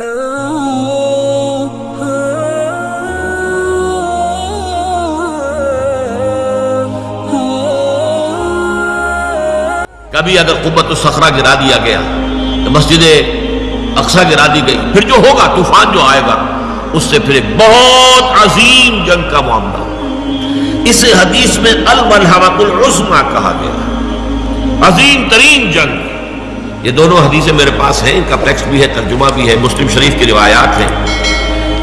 کبھی اگر قبت الصخرہ گرا دیا گیا، تو مسجد اقسا گرا دی گئی، پھر جو ہوگا، طوفان جو آئے گا، اس سے پھر ایک بہت عظیم جنگ کا معاملہ۔ اس حدیث میں الملحمت العظما کہا گیا۔ عظیم ترین جنگ۔ یہ دونوں حدیثیں میرے پاس ہیں، ان کا ٹیکسٹ بھی ہے، ترجمہ بھی ہے، مسلم شریف کی روایات ہیں۔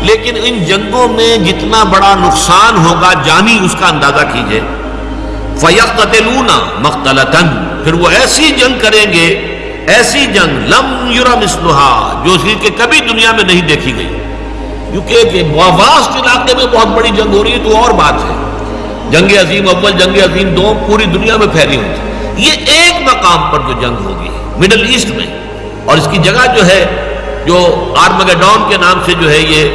لیکن ان جنگوں میں جتنا بڑا نقصان ہوگا، جانی اس کا اندازہ کیجیے۔ فَيَقْتَلُونَ مَقْتَلَتًا پھر وہ ایسی جنگ کریں گے، ایسی جنگ، لم یورا مسلحا جو کہ کبھی دنیا میں نہیں دیکھی گئی۔ کیونکہ واسط علاقے میں بہت بڑی جنگ ہو رہی ہے، تو اور بات ہے۔ جنگ عظیم اول، جنگ عظیم دو، پوری دنیا میں پھیلی ہوئی۔ یہ ایک مقام پر جو جنگ ہوگی مڈل ایسٹ میں۔ اور اس کی جگہ جو ہے، جو آرمگڈون کے نام سے جو ہے یہ،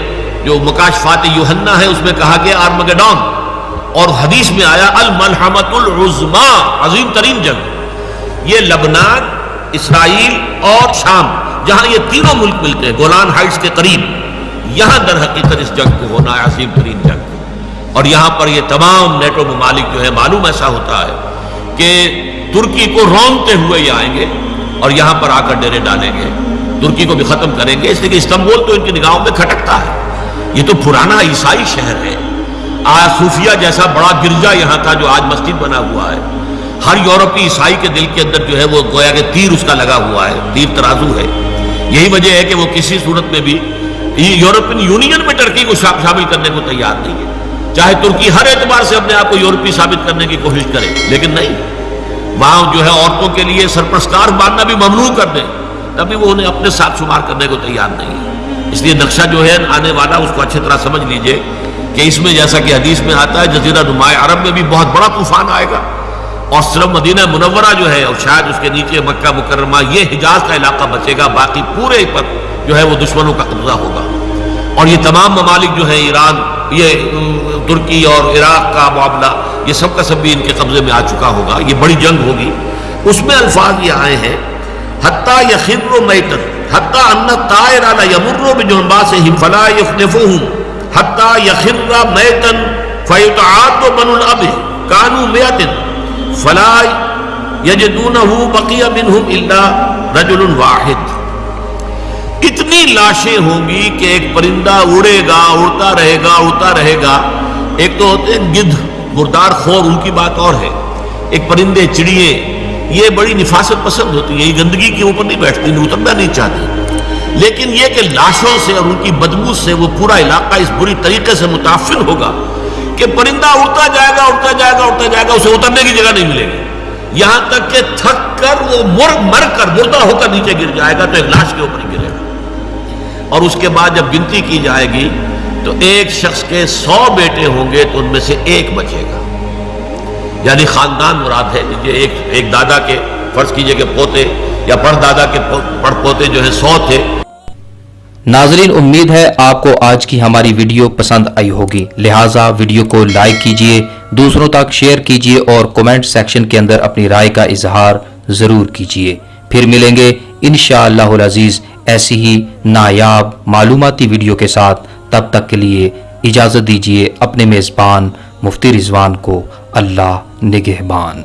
جو مکاشفات یوہنا ہے، اس میں کہا گیا آرمگڈون اور حدیث میں آیا الملحمت العظما عظیم ترین جنگ۔ یہ لبنان، اسرائیل اور شام، جہاں یہ تینوں ملک ملتے ہیں، گولان ہائٹس کے قریب۔ یہاں در حقیقت اس جنگ کو ہونا ہے عظیم ترین جنگ۔ اور یہاں پر یہ تمام نیٹو ممالک جو ہے معلوم ایسا ہوتا ہے کہ ترکی کو رونتے ہوئے یہ آئیں گے اور یہاں پر آ کر ڈیرے ڈالیں گے۔ ترکی کو بھی ختم کریں گے، اس لیے کہ استنبول تو ان کی نگاہوں میں کھٹکتا ہے۔ یہ تو پرانا عیسائی شہر ہے۔ آج صوفیہ جیسا بڑا گرجا یہاں تھا جو آج مسجد بنا ہوا ہے۔ ہر یورپی عیسائی کے دل کے اندر جو ہے وہ گویا کہ تیر اس کا لگا ہوا ہے، تیر ترازو ہے۔ یہی وجہ ہے کہ وہ کسی صورت میں بھی یورپین یونین میں ٹرکی کو شامل کرنے کو تیار نہیں ہے۔ چاہے ترکی ہر اعتبار سے اپنے آپ کو یورپی ثابت کرنے کی کوشش کرے، لیکن نہیں۔ وہاں جو ہے عورتوں کے لیے سرپرستار ماننا بھی ممنوع کر دیں، تبھی وہ انہیں اپنے ساتھ شمار کرنے کو تیار نہیں ہے۔ اس لیے نقشہ جو ہے آنے والا، اس کو اچھی طرح سمجھ لیجیے کہ اس میں جیسا کہ حدیث میں آتا ہے، جزیرہ نمایاں عرب میں بھی بہت بڑا طوفان آئے گا۔ اور صرف مدینہ منورہ جو ہے، اور شاید اس کے نیچے مکہ مکرمہ، یہ حجاز کا علاقہ بچے گا، باقی پورے پر جو ہے وہ دشمنوں کا قبضہ ہوگا۔ اور یہ تمام ممالک جو ہیں ایران، یہ ترکی اور عراق کا معاملہ، یہ سب کا سب بھی ان کے قبضے میں آ چکا ہوگا، یہ بڑی جنگ ہوگی۔ اس میں الفاظ یہ آئے ہیں، حتیٰ یخر و میتن، حتیٰ ان طائر علی یمر بجنبا سے ہم فلا یخنفہم حتیٰ یخر میتن فیتعاد من الاب کانو میتن، فلا یجدونہو بقی منہم الا رجل واحد۔ اتنی لاشیں ہوں گی کہ ایک پرندہ اڑے گا، اڑتا رہے گا، اڑتا رہے گا۔ ایک تو ہوتے ہیں گدھ، مردار خور، ان کی بات اور ہے۔ ایک پرندے، چڑیے، یہ بڑی نفاست پسند ہوتی ہیں یہ گندگی کے اوپر نہیں بیٹھتی، نہیں اترنا نہیں چاہتی۔ لیکن یہ کہ لاشوں سے اور ان کی بدبو سے وہ پورا علاقہ اس بری طریقے سے متاثر ہوگا کہ پرندہ اڑتا جائے گا، اڑتا جائے گا، اڑتا جائے گا، اسے اترنے کی جگہ نہیں ملے گی۔ یہاں تک کہ تھک کر وہ مر مر کر مردہ ہو کر نیچے گر جائے گا تو ایک لاش کے اوپر گرے گا۔ اور اس کے بعد جب گنتی کی جائے گی، تو ایک شخص کے سو بیٹے ہوں گے، تو ان میں سے ایک بچے گا۔ یعنی خاندان مراد ہے ایک ایک دادا کے، فرض کیجیے کہ پوتے، یا پڑھ دادا کے پڑھ پوتے جو ہے سو تھے۔ ناظرین، امید ہے آپ کو آج کی ہماری ویڈیو پسند آئی ہوگی۔ لہٰذا ویڈیو کو لائک کیجیے، دوسروں تک شیئر کیجیے، اور کومنٹ سیکشن کے اندر اپنی رائے کا اظہار ضرور کیجیے۔ پھر ملیں گے انشاءاللہ العزیز ایسی ہی نایاب معلوماتی ویڈیو کے ساتھ تب تک کے لیے اجازت دیجیے اپنے میزبان مفتی رضوان کو اللہ نگہبان۔